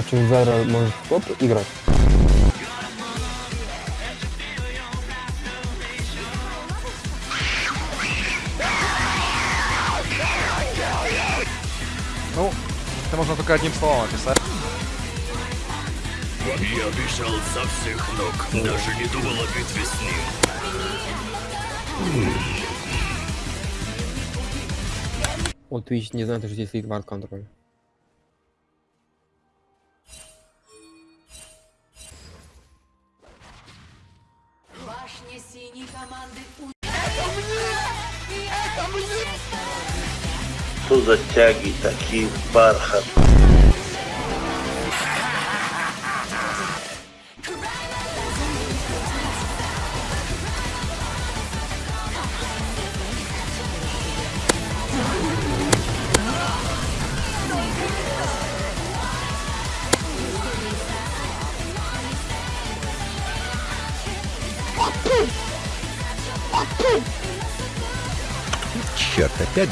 А что, Зайра может в топ играть? Ну, это можно только одним словом описать. Я бежал со всех ног, даже не думал о битве с ним. Вот Twitch не знает, что здесь стоит вард контроль. Башня синей команды у... Что за тяги такие бархат? Черт, опять